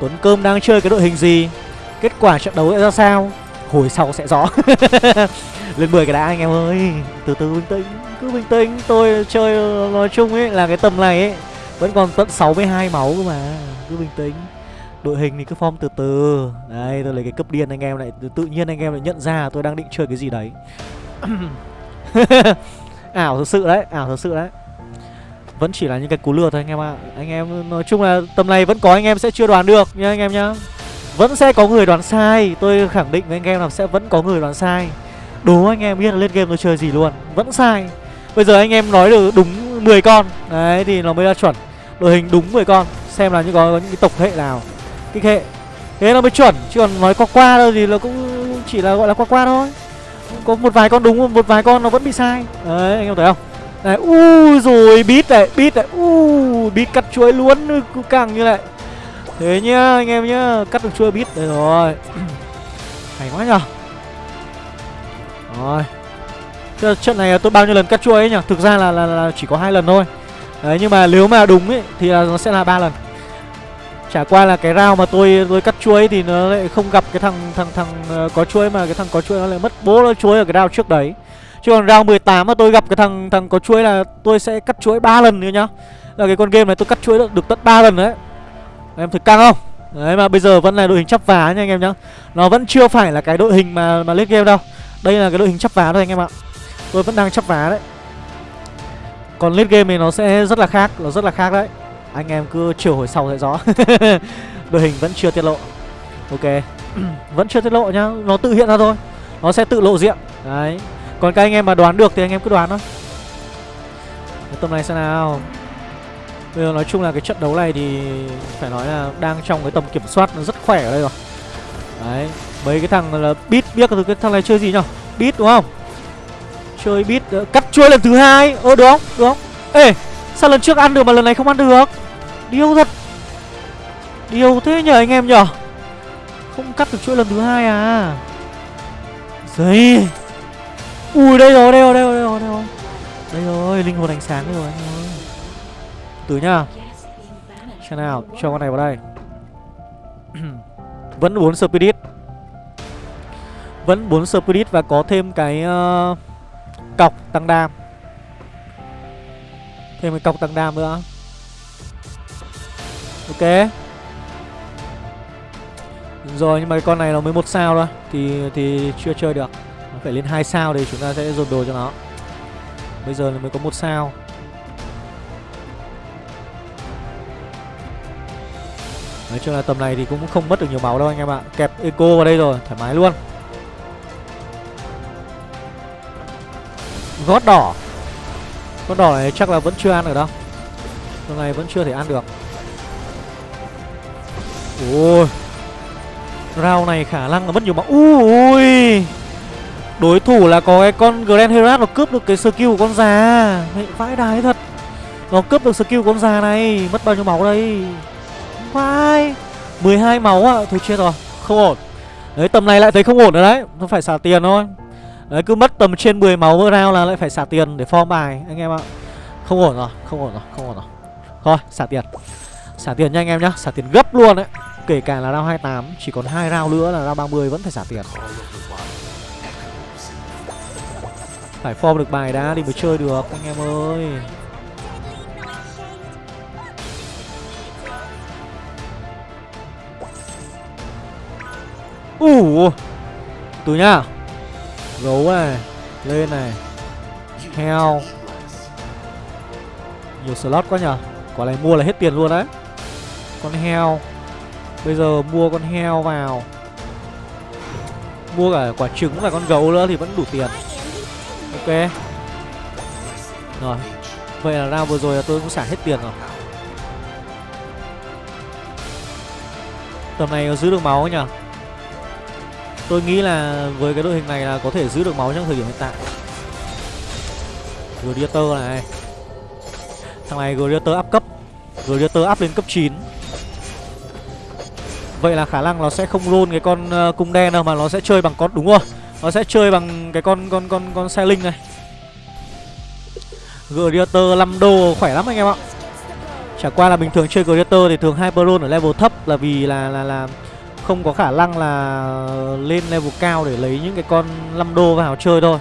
Tuấn Cơm đang chơi cái đội hình gì? Kết quả trận đấu sẽ ra sao? Hồi sau sẽ rõ. Lên 10 cái đã, anh em ơi. Từ từ bình tĩnh, Cứ bình tĩnh. Tôi chơi, nói chung ấy, là cái tầm này ấy, Vẫn còn tận 62 máu cơ mà. Cứ bình tĩnh. Đội hình thì cứ form từ từ. Đây, tôi lấy cái cấp điên anh em lại, tự nhiên anh em lại nhận ra tôi đang định chơi cái gì đấy. Ảo à, thật sự đấy ảo thật sự đấy vẫn chỉ là những cái cú lừa thôi anh em ạ. À. anh em nói chung là tầm này vẫn có anh em sẽ chưa đoán được nhá anh em nhá. Vẫn sẽ có người đoán sai. Tôi khẳng định với anh em là sẽ vẫn có người đoán sai. Đố anh em biết là lên game tôi chơi gì luôn. Vẫn sai. Bây giờ anh em nói được đúng 10 con. Đấy thì nó mới là chuẩn. Đội hình đúng 10 con. Xem là những có, có những cái tộc hệ nào. Kích hệ. Thế nó mới chuẩn. Chứ còn nói qua qua đâu thì nó cũng chỉ là gọi là qua qua thôi. Có một vài con đúng một vài con nó vẫn bị sai. Đấy anh em thấy không? Này u rồi bít này bít này u bít cắt chuối luôn ừ, cứ càng như này. Thế nhá anh em nhá cắt được chuối bít đây rồi. Hay quá nhở rồi. Trận này tôi bao nhiêu lần cắt chuối ấy nhỉ? Thực ra là, là, là chỉ có hai lần thôi. Đấy nhưng mà nếu mà đúng ấy thì là nó sẽ là ba lần. Chả qua là cái rau mà tôi tôi cắt chuối thì nó lại không gặp cái thằng thằng thằng ờ, có chuối mà cái thằng có chuối nó lại mất bố nó chuối ở cái rau trước đấy. Chứ còn round 18 mà tôi gặp cái thằng thằng có chuỗi là tôi sẽ cắt chuỗi ba lần nữa nhá. Là cái con game này tôi cắt chuỗi được, được tận 3 lần đấy. Em thực căng không? Đấy mà bây giờ vẫn là đội hình chắp vá nha anh em nhá. Nó vẫn chưa phải là cái đội hình mà mà lết game đâu. Đây là cái đội hình chắp vá thôi anh em ạ. Tôi vẫn đang chắp vá đấy. Còn lết game thì nó sẽ rất là khác, nó rất là khác đấy. Anh em cứ chiều hồi sau sẽ rõ Đội hình vẫn chưa tiết lộ Ok Vẫn chưa tiết lộ nhá Nó tự hiện ra thôi Nó sẽ tự lộ diện Đấy còn các anh em mà đoán được thì anh em cứ đoán thôi. Tầm này xem nào. Bây giờ nói chung là cái trận đấu này thì Phải nói là đang trong cái tầm kiểm soát Nó rất khỏe ở đây rồi. Đấy Mấy cái thằng là Beat biết cái thằng này chơi gì nhở? Beat đúng không? Chơi beat ờ, Cắt chuối lần thứ hai. Ơ đúng, không? Được không? Ê Sao lần trước ăn được mà lần này không ăn được? Điêu thật. Điêu thế nhờ anh em nhở? Không cắt được chuỗi lần thứ hai à? Giấy Ui đây rồi đây rồi đây rồi đây rồi Đây rồi, đây rồi linh hồn ánh sáng rồi. Anh ơi Từ nhá. Xem nào cho con này vào đây. Vẫn bốn Spirit. Vẫn bốn Spirit và có thêm cái uh, Cọc tăng đam. Thêm cái cọc tăng đam nữa. Ok. Rồi nhưng mà cái con này nó mới một sao thôi Thì thì chưa chơi được phải lên hai sao thì chúng ta sẽ dồn đồ cho nó. Bây giờ mới có một sao. Nói chung là tầm này thì cũng không mất được nhiều máu đâu anh em ạ. Kẹp eco vào đây rồi, thoải mái luôn. Gót đỏ. Con đỏ này chắc là vẫn chưa ăn được đâu. Tầm này vẫn chưa thể ăn được. Ôi. Rau này khả năng là mất nhiều máu. Ui. Đối thủ là có cái con Grand Herat Nó cướp được cái skill của con già. Mẹ vãi đái thật. Nó cướp được skill của con già này Mất bao nhiêu máu đây? Vai 12 máu ạ. À. Thôi chết rồi Không ổn. Đấy tầm này lại thấy không ổn rồi đấy. Nó phải xả tiền thôi. Đấy cứ mất tầm trên 10 máu mỗi round là lại phải xả tiền để form bài anh em ạ. Không ổn rồi, không ổn rồi, không ổn rồi. Thôi, xả tiền. Xả tiền nha anh em nhá, xả tiền gấp luôn đấy. Kể cả là round 28, chỉ còn hai round nữa là round 30 vẫn phải xả tiền. Phải form được bài đã thì mới chơi được, anh em ơi. Ủ Từ nhá. Gấu này, Lên này. Heo. Nhiều slot quá nhở Quả này mua là hết tiền luôn đấy. Con heo. Bây giờ mua con heo vào. Mua cả quả trứng và con gấu nữa thì vẫn đủ tiền. Ok. Rồi. Vậy là round vừa rồi là tôi cũng xả hết tiền rồi. Tầm này giữ được máu nhỉ? Tôi nghĩ là với cái đội hình này là có thể giữ được máu trong thời điểm hiện tại. Gladiator này. Thằng này Gladiator up cấp. Gladiator up lên cấp 9 Vậy là khả năng nó sẽ không roll cái con ờ, cung đen đâu Mà nó sẽ chơi bằng con, đúng rồi nó sẽ chơi bằng cái con con con con xe linh này Gladiator 5 đô khỏe lắm anh em ạ Chả qua là bình thường chơi Gladiator thì thường Hyperon ở level thấp là vì là là là không có khả năng là lên level cao để lấy những cái con 5 đô vào chơi thôi.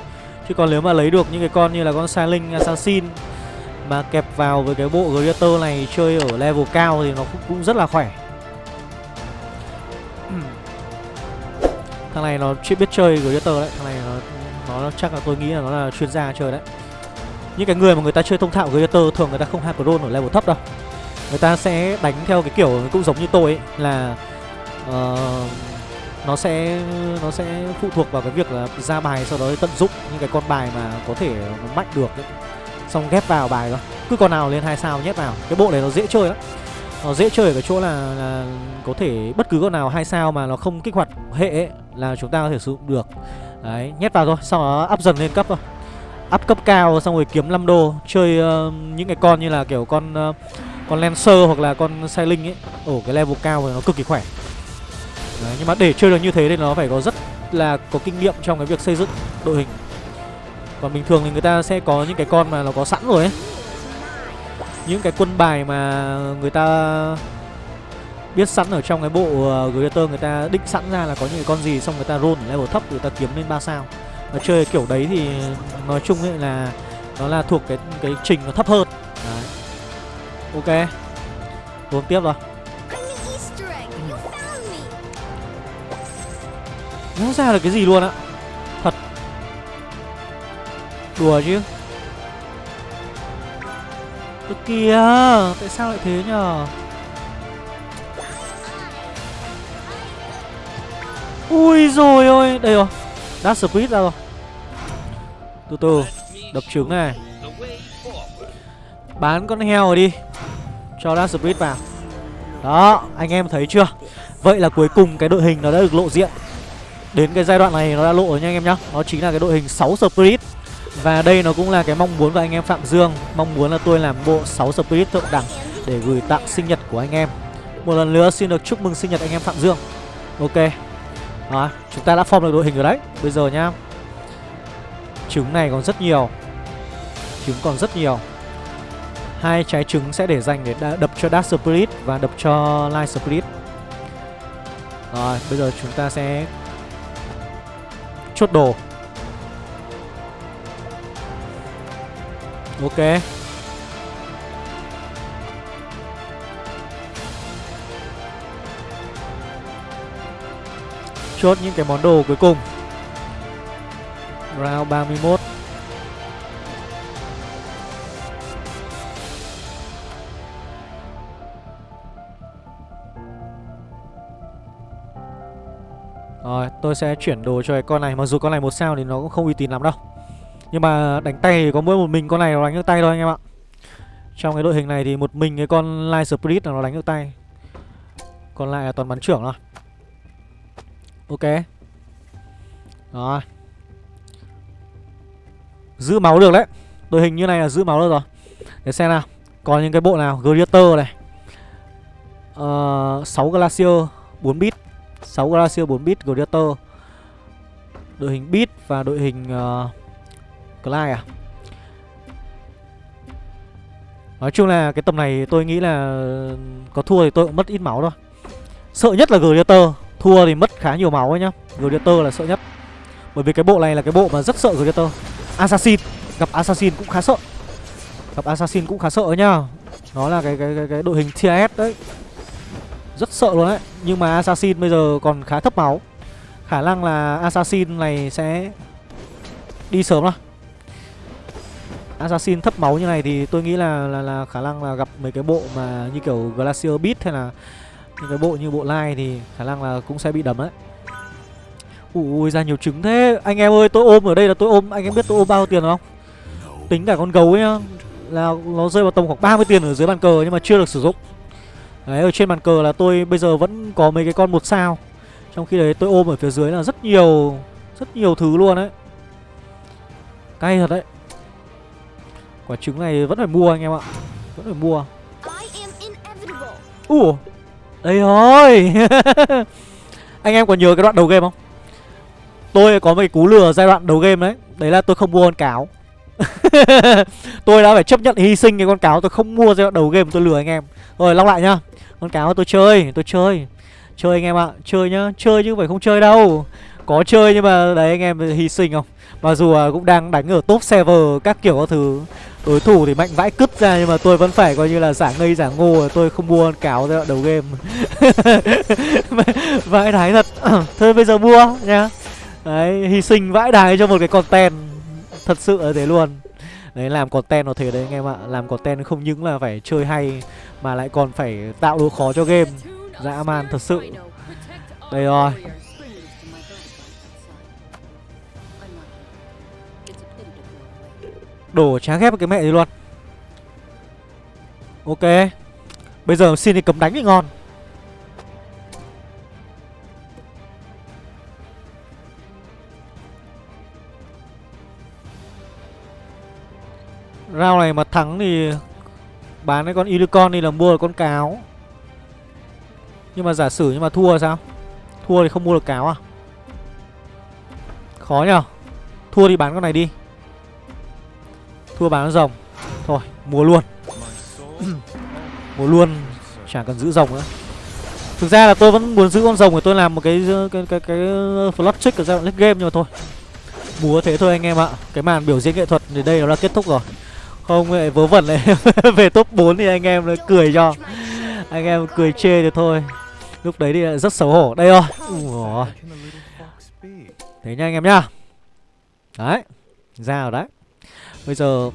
Chứ còn nếu mà lấy được những cái con như là con Silent Assassin mà kẹp vào với cái bộ Gladiator này chơi ở level cao thì nó cũng, cũng rất là khỏe. Thằng này nó chưa biết chơi Gladiator đấy, thằng này nó nó chắc là tôi nghĩ là nó là chuyên gia chơi đấy. Những cái người mà người ta chơi thông thạo Gladiator thường người ta không hack drone ở level thấp đâu. Người ta sẽ đánh theo cái kiểu cũng giống như tôi ấy Là uh, Nó sẽ nó sẽ phụ thuộc vào cái việc là ra bài sau đó tận dụng những cái con bài mà có thể nó mạnh được ấy. Xong ghép vào bài thôi. Cứ con nào lên hai sao nhét vào. Cái bộ này nó dễ chơi lắm. Nó dễ chơi ở cái chỗ là, là có thể bất cứ con nào hai sao mà nó không kích hoạt hệ ấy, Là chúng ta có thể sử dụng được. Đấy, nhét vào thôi, sau đó up dần lên cấp thôi. Up cấp cao xong rồi kiếm 5 đô chơi uh, những cái con như là kiểu con uh, con Lancer hoặc là con Sai Linh ấy. Ở cái level cao thì nó cực kỳ khỏe. Đấy, nhưng mà để chơi được như thế thì nó phải có rất là có kinh nghiệm trong cái việc xây dựng đội hình. Còn bình thường thì người ta sẽ có những cái con mà nó có sẵn rồi ấy những cái quân bài mà người ta biết sẵn ở trong cái bộ uh, Greater người ta định sẵn ra là có những cái con gì xong người ta roll ở level thấp người ta kiếm lên 3 sao. Mà chơi kiểu đấy thì nói chung ấy là nó là thuộc cái cái trình nó thấp hơn. Đấy. ok. Uống tiếp rồi. Nó ra được cái gì luôn á? Thật. Đùa chứ. Ơ, kìa, Tại sao lại thế nhở Ui rồi ôi, Đây rồi, Đã split ra rồi. Từ từ, Đập trứng này. Bán con heo rồi đi, Cho đã split vào. Đó, Anh em thấy chưa? Vậy là cuối cùng cái đội hình nó đã được lộ diện. Đến cái giai đoạn này nó đã lộ rồi nha anh em nhá. Nó chính là cái đội hình 6 split. Và đây nó cũng là cái mong muốn của anh em Phạm Dương. Mong muốn là tôi làm bộ 6 Spirit thượng đẳng Để gửi tặng sinh nhật của anh em. Một lần nữa xin được chúc mừng sinh nhật anh em Phạm Dương. Ok. Đó, chúng ta đã form được đội hình rồi đấy. Bây giờ nhá. Trứng này còn rất nhiều. Trứng còn rất nhiều. Hai trái trứng sẽ để dành để đập cho Dark Spirit Và đập cho Light Spirit. Rồi, bây giờ chúng ta sẽ Chốt đồ. Ok. Chốt những cái món đồ cuối cùng. Round 31 Rồi, tôi sẽ chuyển đồ cho cái con này. Mặc dù con này một sao thì nó cũng không uy tín lắm đâu. Nhưng mà đánh tay thì có mỗi một mình con này nó đánh được tay thôi anh em ạ. Trong cái đội hình này thì một mình cái con Light Spirit là nó đánh được tay. Còn lại là toàn bắn trưởng thôi. Ok. Đó. Giữ máu được đấy. Đội hình như này là giữ máu được rồi. Để xem nào. Còn những cái bộ nào? Gladiator này. Ờ, uh, 6 Glacier 4 bit 6 Glacier 4 bit Gladiator. Đội hình bit và đội hình uh, Clyde à? Nói chung là cái tầm này tôi nghĩ là Có thua thì tôi cũng mất ít máu thôi. Sợ nhất là Gladiator Thua thì mất khá nhiều máu ấy nhá. Gladiator là sợ nhất. Bởi vì cái bộ này là cái bộ mà rất sợ Gladiator Assassin. Gặp Assassin cũng khá sợ. Gặp Assassin cũng khá sợ nhá. Nó là cái cái cái, cái đội hình TS đấy. Rất sợ luôn đấy. Nhưng mà Assassin bây giờ còn khá thấp máu. Khả năng là Assassin này sẽ Đi sớm thôi assassin thấp máu như này thì tôi nghĩ là là, là khả năng là gặp mấy cái bộ mà như kiểu glacier beat hay là những cái bộ như bộ lai thì khả năng là cũng sẽ bị đấm đấy. Ui ra nhiều trứng thế. Anh em ơi tôi ôm ở đây là tôi ôm. Anh em biết tôi ôm bao tiền không? Tính cả con gấu ấy nhá. Là nó rơi vào tầm khoảng 30 tiền ở dưới bàn cờ nhưng mà chưa được sử dụng. Đấy ở trên bàn cờ là tôi bây giờ vẫn có mấy cái con một sao. Trong khi đấy tôi ôm ở phía dưới là rất nhiều rất nhiều thứ luôn đấy cay thật đấy quả trứng này vẫn phải mua anh em ạ. Vẫn phải mua. Ủa? Đây rồi anh em còn nhớ cái đoạn đầu game không? Tôi có một cái cú lừa giai đoạn đầu game đấy. Đấy là tôi không mua con cáo. Tôi đã phải chấp nhận hy sinh cái con cáo. Tôi không mua giai đoạn đầu game tôi lừa anh em. Rồi lóc lại nhá. Con cáo tôi chơi tôi chơi. Chơi anh em ạ. Chơi nhá. Chơi chứ phải không chơi đâu. Có chơi nhưng mà đấy anh em hy sinh không mặc dù cũng đang đánh ở top server các kiểu các thứ. Đối thủ thì mạnh vãi cứt ra nhưng mà tôi vẫn phải coi như là giả ngây giả ngô, tôi không mua con cáo giai đoạn đầu game. Vãi đái thật. Thôi bây giờ mua nhá. Đấy, hy sinh vãi đái cho một cái content. Thật sự là thế luôn. Đấy, làm content nó thế đấy anh em ạ. Làm content không những là phải chơi hay, mà lại còn phải tạo độ khó cho game. Dã man thật sự. Đây rồi. Đổ trá ghép cái mẹ gì luôn. Ok. Bây giờ xin thì cấm đánh thì ngon. Rao này mà thắng thì Bán cái con Unicorn đi là mua được con cáo. Nhưng mà giả sử nhưng mà thua sao? Thua thì không mua được cáo à? Khó nhở Thua thì bán con này đi. Thua bán rồng. Thôi mua luôn. Mua luôn Chẳng cần giữ rồng nữa. Thực ra là tôi vẫn muốn giữ con rồng để tôi làm một cái cái cái, cái, flop trick ở giai đoạn game nhưng mà thôi. Múa thế thôi anh em ạ. Cái màn biểu diễn nghệ thuật thì đây nó là kết thúc rồi. Không lại vớ vẩn này về top 4 thì anh em cười cho. Anh em cười chê thì thôi. Lúc đấy thì rất xấu hổ. Đây rồi. Ủa. thế nha anh em nhá. Đấy ra rồi đấy bây giờ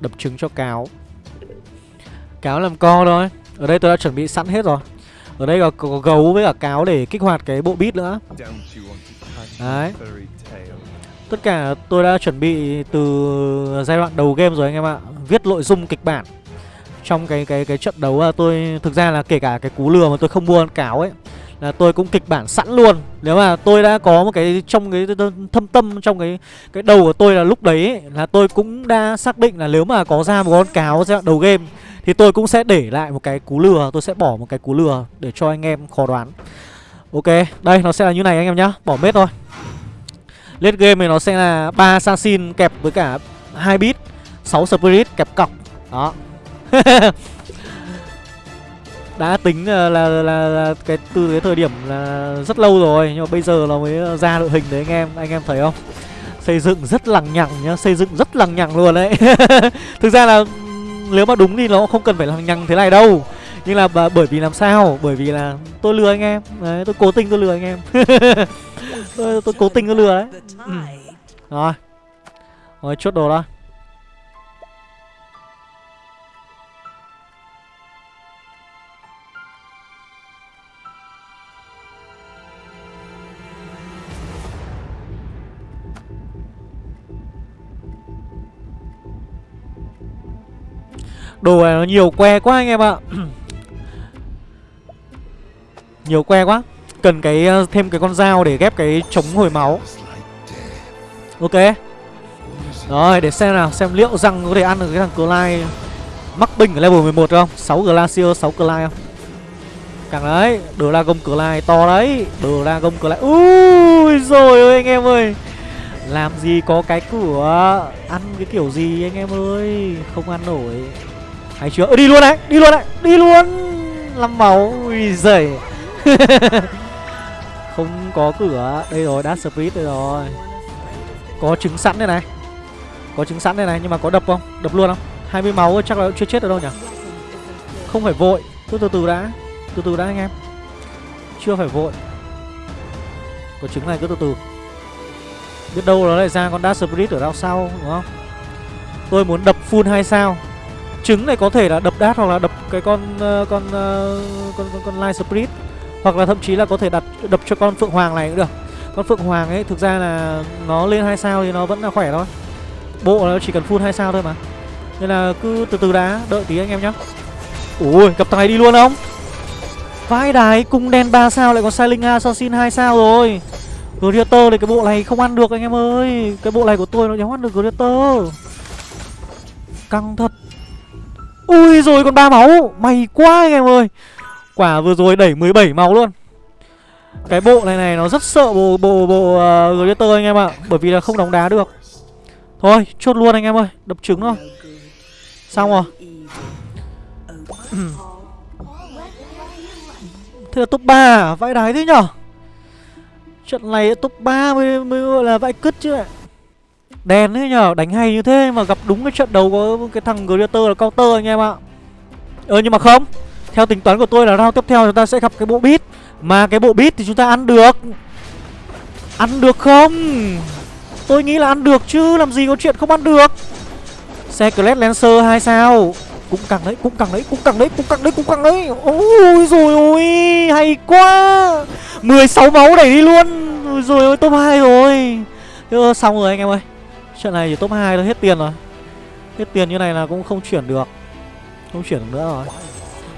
đập trứng cho cáo. Cáo làm co thôi. Ở đây tôi đã chuẩn bị sẵn hết rồi. Ở đây có, có gấu với cả cáo để kích hoạt cái bộ bit nữa. Đấy. Tất cả tôi đã chuẩn bị từ giai đoạn đầu game rồi anh em ạ. Viết nội dung kịch bản. Trong cái cái cái trận đấu à, tôi Thực ra là kể cả cái cú lừa mà tôi không mua cáo ấy là tôi cũng kịch bản sẵn luôn. Nếu mà tôi đã có một cái trong cái thâm tâm trong cái cái đầu của tôi là lúc đấy ấy, là tôi cũng đã xác định là nếu mà có ra một con cáo giai đoạn đầu game thì tôi cũng sẽ để lại một cái cú lừa tôi sẽ bỏ một cái cú lừa để cho anh em khó đoán. Ok đây nó sẽ là như này anh em nhá bỏ mết thôi. Lết game này nó sẽ là ba assassin kẹp với cả hai bit 6 spirit kẹp cọc. Đó. Đã tính là, là, là, là cái từ cái thời điểm là rất lâu rồi Nhưng mà bây giờ nó mới ờ, ra đội hình đấy anh em Anh em thấy không? Xây dựng rất lằng nhằng nhá Xây dựng rất lằng nhằng luôn đấy. Thực ra là ừ, nếu mà đúng thì nó không cần phải lằng nhằng thế này đâu. Nhưng là bởi vì làm sao? Bởi vì là tôi lừa anh em. Đấy tôi cố tình tôi lừa anh em. Tôi, tôi cố tình tôi lừa đấy. Ừ. rồi. Rồi chốt đồ đó Đồ này nó nhiều que quá anh em ạ. Nhiều que quá. Cần cái ờ, thêm cái con dao để ghép cái chống hồi máu. Ok. Rồi để xem nào Xem liệu rằng có thể ăn được cái thằng Clyde. Mắc binh ở level 11 không? 6 Glacier 6 Clyde không? Càng đấy Dragon Clyde to đấy. Dragon Clyde Ui rồi ơi anh em ơi. Làm gì có cái cửa Ăn cái kiểu gì anh em ơi? Không ăn nổi hay chưa? Ừ, Đi luôn đấy Đi luôn đấy Đi luôn. 5 máu Ui giời. Không có cửa. Đây rồi Dash speed đây rồi. Có trứng sẵn đây này. Có trứng sẵn đây này Nhưng mà có đập không? Đập luôn không? 20 máu chắc là chưa chết được đâu nhỉ? Không phải vội. Cứ từ từ đã. Từ từ đã anh em. Chưa phải vội. Có trứng này cứ từ từ. Biết đâu nó lại ra con Dash Spirit ở đâu sau đúng không? Tôi muốn đập full 2 sao. Trứng này có thể là đập đát hoặc là đập cái con ờ, ờ, con, con con con light spirit hoặc là thậm chí là có thể đặt đập cho con phượng hoàng này cũng được. Con phượng hoàng ấy thực ra là nó lên hai sao thì nó vẫn là khỏe thôi. Bộ nó chỉ cần full hai sao thôi mà. Nên là cứ từ từ đá, đợi tí anh em nhá. Ui, gặp tài đi luôn không? vai đài, cung đen 3 sao lại còn Silent Assassin hai sao rồi. Gladiator thì cái bộ này không ăn được anh em ơi. Cái bộ này của tôi nó nhắm ăn được Gladiator. Căng thật. Ui rồi còn ba máu. May quá anh em ơi. Quả vừa rồi đẩy 17 máu luôn. Cái bộ này này nó rất sợ bộ bộ bộ à, uh, Glitter anh em ạ. Bởi vì là không đóng đá được. Thôi chốt luôn anh em ơi. Đập trứng thôi. Xong rồi. Thế là top 3 à? Vãi đái thế nhở? Trận này top 3 mới, mới gọi là vãi cứt chứ ạ đen thế nhở, đánh hay như thế mà gặp đúng cái trận đầu có cái thằng Greater là counter anh em ạ. Ờ nhưng mà không. Theo tính toán của tôi là round tiếp theo chúng ta sẽ gặp cái bộ beat. Mà cái bộ beat thì chúng ta ăn được. Ăn được không? Tôi nghĩ là ăn được chứ Làm gì có chuyện không ăn được. Secret Lancer 2 sao? Cũng càng đấy, cũng càng đấy, cũng càng đấy, cũng càng đấy, cũng càng đấy. Ôi rồi ôi Hay quá. 16 máu đẩy đi luôn. Rồi rồi ôi top 2 rồi. Chứ xong rồi anh em ơi. Trận này chỉ top 2 thôi hết tiền rồi. Hết tiền như này là cũng không chuyển được. Không chuyển được nữa rồi.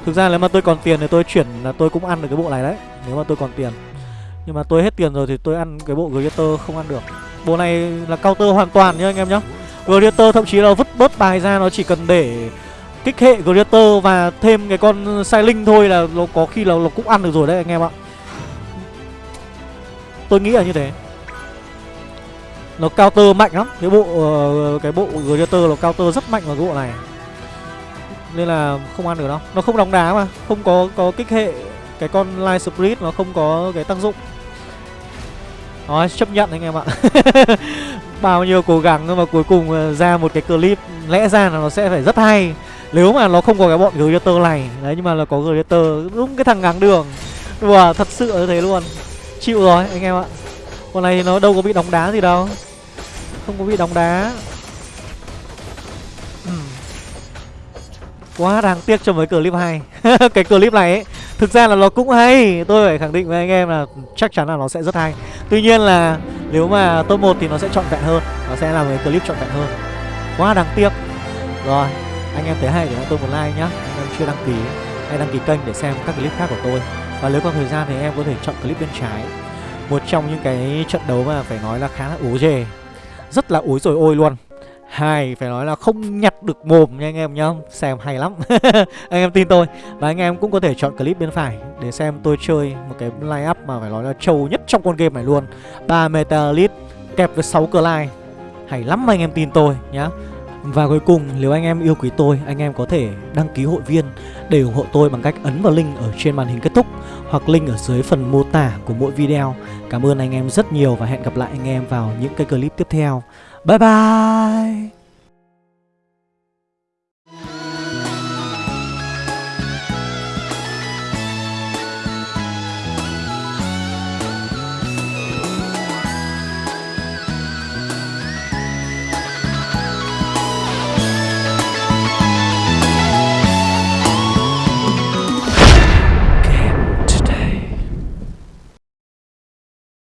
Thực ra nếu mà tôi còn tiền thì tôi chuyển là tôi cũng ăn được cái bộ này đấy, Nếu mà tôi còn tiền. Nhưng mà tôi hết tiền rồi thì tôi ăn cái bộ Greater không ăn được. Bộ này là counter hoàn toàn nhá anh em nhá. Greater thậm chí là vứt bớt bài ra, nó chỉ cần để kích hệ Greater và thêm cái con Silent thôi là nó có khi là nó cũng ăn được rồi đấy anh em ạ. Tôi nghĩ là như thế nó counter mạnh lắm. Cái bộ uh, cái bộ gladiator nó counter rất mạnh vào cái bộ này. Nên là không ăn được đâu. Nó không đóng đá mà. Không có có kích hệ. Cái con light spirit nó không có cái tác dụng. Nói chấp nhận anh em ạ. Bao nhiêu cố gắng nhưng mà cuối cùng ờ, ra một cái clip lẽ ra là nó sẽ phải rất hay. Nếu mà nó không có cái bọn gladiator này đấy nhưng mà là có gladiator đúng cái thằng ngáng đường. Đùa thật sự như thế luôn. Chịu rồi anh em ạ. Con này nó đâu có bị đóng đá gì đâu. Không có bị đóng đá. Ừ. Quá đáng tiếc cho mấy clip hay. Cái clip này ấy, Thực ra là nó cũng hay. Tôi phải khẳng định với anh em là chắc chắn là nó sẽ rất hay. Tuy nhiên là nếu mà top 1 thì nó sẽ trọn vẹn hơn. Nó sẽ là một clip trọn vẹn hơn. Quá đáng tiếc. Rồi, anh em thấy hay thì tôi một like nhá. Anh em chưa đăng ký, Hãy đăng ký kênh để xem các clip khác của tôi. Và nếu có thời gian thì em có thể chọn clip bên trái. Một trong những cái trận đấu mà phải nói là khá là ố dề. Rất là ối rồi ôi luôn. Hay phải nói là không nhặt được mồm nha anh em nhá. Xem hay lắm. Anh em tin tôi. Và anh em cũng có thể chọn clip bên phải Để xem tôi chơi một cái line up mà phải nói là trâu nhất trong con game này luôn. 3 Metalit kẹp với 6 line Hay lắm anh em tin tôi nhá và cuối cùng, nếu anh em yêu quý tôi, Anh em có thể đăng ký hội viên Để ủng hộ tôi bằng cách ấn vào link ở trên màn hình kết thúc Hoặc link ở dưới phần mô tả của mỗi video. Cảm ơn anh em rất nhiều Và hẹn gặp lại anh em vào những cái clip tiếp theo. Bye bye!